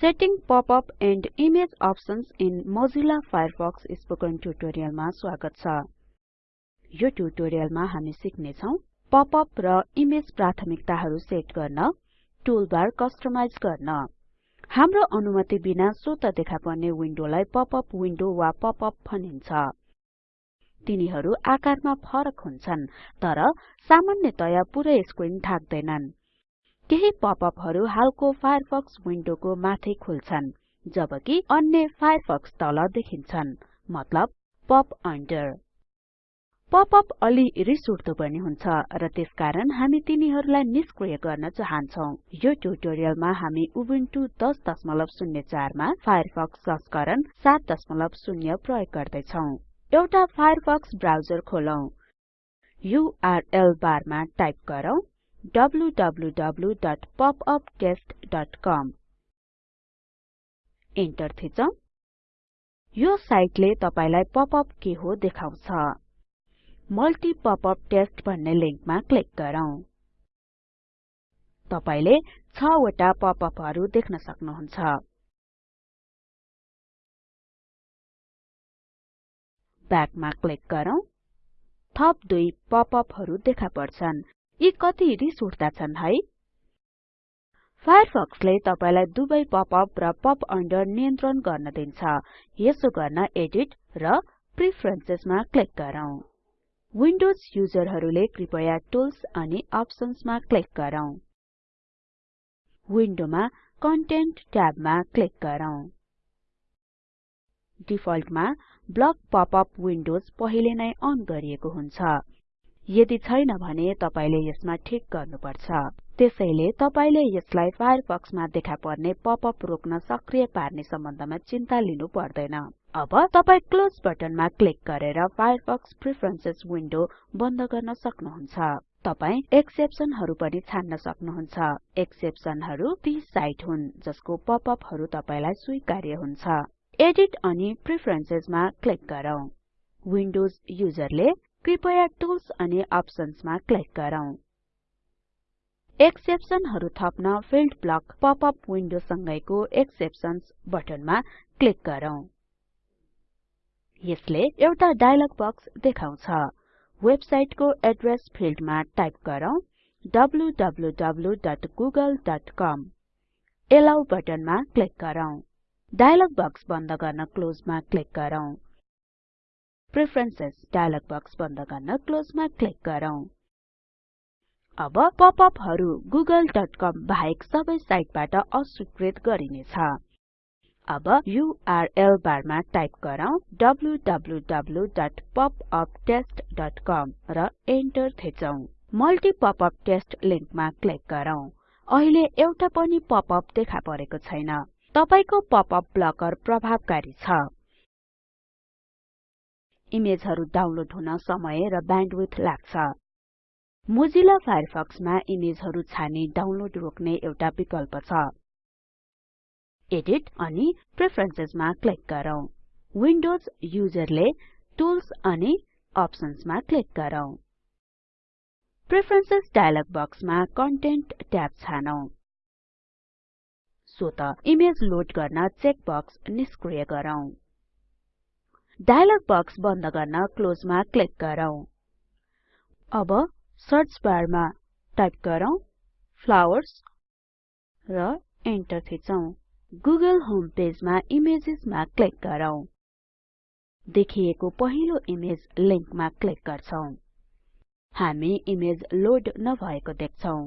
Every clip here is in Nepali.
Setting popup and image options in Mozilla Firefox spoken ट्युटोरियलमा स्वागत छ। यो ट्युटोरियलमा हामी सिक्ने छौं पप-अप र इमेज प्राथमिकताहरू सेट गर्न टुलबार कस्टमाइज गर्न। हाम्रो अनुमति बिना स्वत देखा पर्ने विन्डोलाई पप-अप विन्डो वा पप-अप भनिन्छ। तिनीहरू आकारमा फरक हुन्छन् तर सामान्यतया पुरै स्क्रिन ढाक्दैनन् केही पपअपहरू हालको फायरफक्स विन्डोको माथि खुल्छन् जबकि अन्य फायरफक्स तल देखिन्छन्। मतलब पप अन्डर। पपअप अलि रिस उठ्दो पनि हुन्छ र त्यसकारण हामी तिनीहरूलाई निष्क्रिय गर्न चाहन्छौं। यो ट्युटोरियलमा हामी उबुन्टु 1004 मा फायरफक्स संस्करण 70 प्रयोग गर्दै छौं एउटा फायरफक्स ब्राउजर खोलौं। युआरएल बारमा टाइप गरौँ। www.popuptest.com इन्टर थिचौं यो साइटले तपाईलाई पपअप के हो देखाउँछ। मल्टी पपअप टेस्ट भन्ने लिंकमा क्लिक गरौँ। तपाईले 6 वटा पपअपहरू देख्न सक्नुहुन्छ। ब्याकमा क्लिक गरौँ। थप दुई पपअपहरू देखा पर्छन्। यी कति रिस उठ्दा छन् है। फायरफक्सले तपाईलाई दुवै पपअप र पप अन्डर नियन्त्रण गर्न दिन्छ। यसो गर्न एडिट र प्रेफरेन्सेस मा क्लिक गरौँ। विन्डोज युजरहरूले कृपया टुल्स अनि अप्सन्स मा क्लिक गरौँ। विन्डोमा कन्टेन्ट ट्याबमा क्लिक गरौँ। डिफल्टमा ब्लक पपअप विन्डोज पहिले नै अन गरिएको हुन्छ। यदि छैन भने तपाईले यसमा ठीक गर्नुपर्छ। त्यसैले तपाईले यसलाई फायरफक्समा देखा पर्ने पपअप रोक्न सक्रिय पार्ने सम्बन्धमा चिन्ता लिनु पर्दैन। अब तपाई क्लोज बटनमा क्लिक गरेर फायरफक्स प्रेफरेन्सेस विन्डो बन्द गर्न सक्नुहुन्छ। तपाई एक्सेप्सनहरु पनि छान्न सक्नुहुन्छ। एक्सेप्सनहरु ती साइट हुन् जसको पपअपहरु तपाईलाई स्वीकार्य हुन्छ। एडिट अनि प्रेफरेन्सेसमा क्लिक गरौँ। विन्डोज युजरले कृपया टुल्स अनि अप्सन्समा क्लिक गरौँ। एक्सेप्सनहरु थप्न फिल्ड ब्लक पपअप विन्डो सँगैको एक्सेप्सन्स बटनमा क्लिक गरौँ। यसले एउटा डायलग बक्स देखाउँछ। वेबसाइटको एड्रेस फिल्डमा टाइप गरौँ www.google.com एलाउ बटनमा क्लिक गरौँ। डायलग बक्स बन्द गर्न क्लोजमा क्लिक गरौँ। प्रेफरेन्सेस डायलग बक्स बन्द गर्न क्लोजमा क्लिक गरौँ। अब पपअपहरु google.com बाहेक सबै साइटबाट अस्वीकृत गरिनेछ। अब युआरएल बारमा टाइप गरौँ www.popuptest.com र एन्टर थिचौं। मल्टी पपअप टेस्ट लिंकमा क्लिक गरौँ। अहिले एउटा पनि पपअप देखा परेको छैन। तपाईको पपअप ब्लकर प्रभावकारी छ। इमेजहरु डाउनलोड हुन समय र ब्यान्डविड्थ लाग्छ। मोजिला फायरफक्समा इमेजहरु छानी डाउनलोड रोक्ने एउटा विकल्प छ। एडिट अनि प्रेफरेन्सेसमा क्लिक गरौँ। विन्डोज युजरले टुल्स अनि अप्सन्समा क्लिक गरौँ। प्रेफरेन्सेस डायलग बक्समा कन्टेन्ट ट्याब छानौं। सो त इमेज लोड गर्न चेक बक्स निष्क्रिय गरौँ। डायलग बक्स बन्द गर्न क्लोजमा क्लिक गरौँ। अब सर्च बारमा टाइप गरौँ फ्लावर्स र एन्टर थिचौं। गुगल होम पेजमा इमेजेसमा क्लिक गरौँ। देखिएको पहिलो इमेज लिंकमा क्लिक गर्छौं। हामी इमेज लोड नभएको देख्छौं।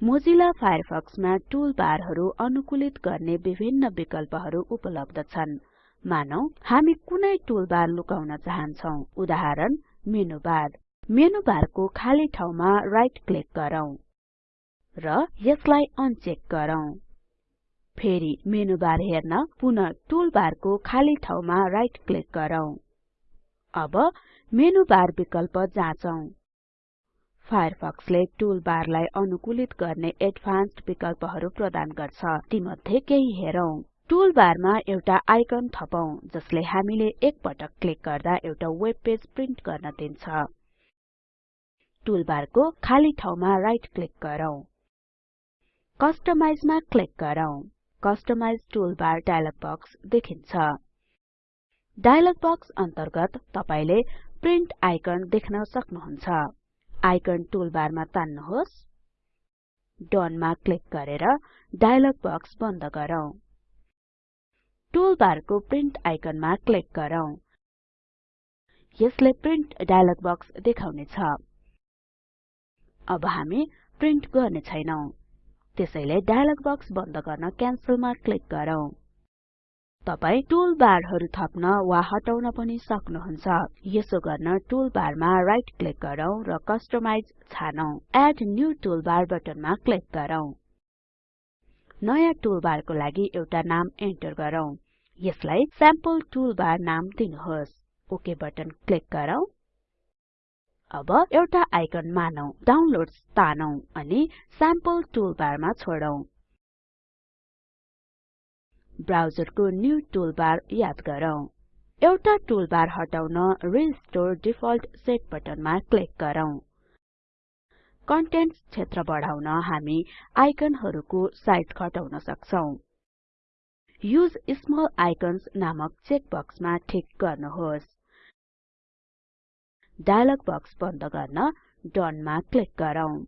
मोजिला फायरफक्समा टुलबारहरू अनुकूलित गर्ने विभिन्न विकल्पहरू उपलब्ध छन्। मानौ हामी कुनै टुलबार लुकाउन चाहन्छौं। उदाहरण मेनु बार मेनु बारको खाली ठाउँमा राइट क्लिक गरौँ र यसलाई अनचेक गरौँ। फेरि मेनु बार हेर्न पुनः टुलबारको खाली ठाउँमा राइट क्लिक गरौँ। अब मेनु बार विकल्प जाँचौं। फायरफक्सले टुलबारलाई अनुकूलित गर्ने एडभान्स्ड विकल्पहरू प्रदान गर्छ। तीमध्ये केही हेरौं। टुलबारमा एउटा आइकन थपौं जसले हामीले एक पटक क्लिक गर्दा एउटा वेब पेज प्रिन्ट गर्न दिन्छ। टुलबारको खाली ठाउँमा राइट क्लिक गरौँ। कस्टमाइजमा क्लिक गरौँ। कस्टमाइज टुलबार डायलग बक्स देखिन्छ। डायलग बक्स अन्तर्गत तपाईले प्रिन्ट आइकन देख्न सक्नुहुन्छ। आइकन टुलबारमा तान्नुहोस्। डोन मा क्लिक गरेर डायलग बक्स बन्द गरौँ। टुलबारको प्रिन्ट आइकनमा क्लिक गरौँ। यसले प्रिन्ट बक्स देखाउने छ अब हामी प्रिन्ट गर्ने छैनौं। त्यसैले डायलग बक्स बन्द गर्न क्यान्सलमा क्लिक गरौँ। तपाई टुलबारहरु थप्न वा हटाउन पनि सक्नुहुन्छ। यसो गर्न टुलबारमा राइट क्लिक र कस्टमाइज एड न्यू टुलबार बटनमा क्लिक नयाँ टुलबारको लागि एउटा नाम एन्टर गरौँ। यसलाई स्याम्पल टुलबार नाम दिनुहोस्। ओके बटन क्लिक गरौँ। अब एउटा आइकन मानौ डाउनलोड्स तानौं अनि स्याम्पल टुलबारमा छोडौं। ब्राउजरको न्यू टुलबार याद गरौँ। एउटा टुलबार हटाउन रिस्टोर डिफल्ट सेट बटनमा क्लिक गरौँ। कन्टेन्ट्स क्षेत्र बढाउन हामी आइकनहरुको साइज घटाउन सक्छौं। युज स्मल आइकन्स नामक चेक बक्समा ठिक गर्नुहोस्। डायलग बक्स बन्द गर्न डोन मा क्लिक गरौँ।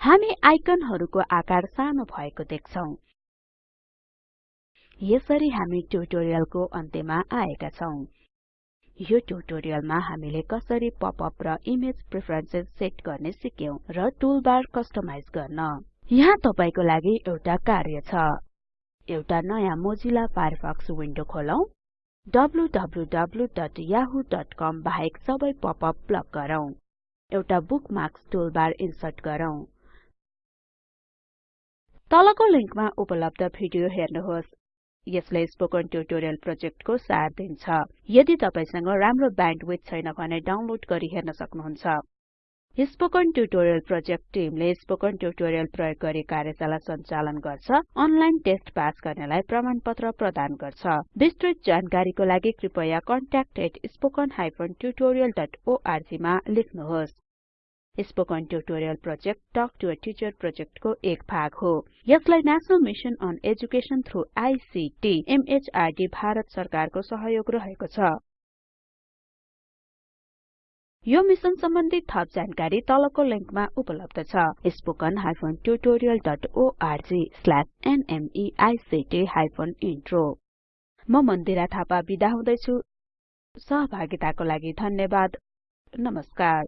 हामी आइकनहरुको आकार सानो भएको देख्छौं। यसरी हामी ट्युटोरियलको अन्त्यमा आएका छौं। यो ट्युटोरियलमा हामीले कसरी पपअप र इमेज प्रेफरेन्सेस सेट गर्ने सिक्यौं र टुलबार कस्टमाइज गर्न। यहाँ तपाईको लागि एउटा कार्य छ। एउटा नयाँ मोजिला फायरफक्स विन्डो खोलौं। wwwyahooकम बाहेक सबै पपअप ब्लक गरौँ। एउटा बुकमार्क्स टुलबार इन्सर्ट गरौँ। तलको लिंकमा उपलब्ध भिडियो हेर्नुहोस्। यसले स्पोकन ट्युटोरियल प्रोजेक्टको सार दिन्छ। यदि तपाईसँग राम्रो ब्यान्डविड्थ छैन भने डाउनलोड गरी हेर्न सक्नुहुन्छ। स्पोकन ट्युटोरियल प्रोजेक्ट टिमले स्पोकन ट्युटोरियल प्रयोग गरी कार्यशाला सञ्चालन गर्छ अनलाइन टेस्ट पास गर्नेलाई प्रमाणपत्र प्रदान गर्छ। विस्तृत जानकारीको लागि कृपया contact@spoken tutorialorg मा लेख्नुहोस्। Spoken tutorial project talk to a teacher प्रोजेक्टको एक भाग हो। यसलाई national mission on education through ICT MHRD Bharat सरकारको सहयोग रहेको छ। यो मिशन सम्बन्धी थप जानकारी तलको लिंकमा उपलब्ध छ। spoken tutorialorg/nmeict इन्ट्रो म मन्दिरा थापा बिदा हुदैछु। सहभागिताको लागि धन्यवाद। नमस्कार।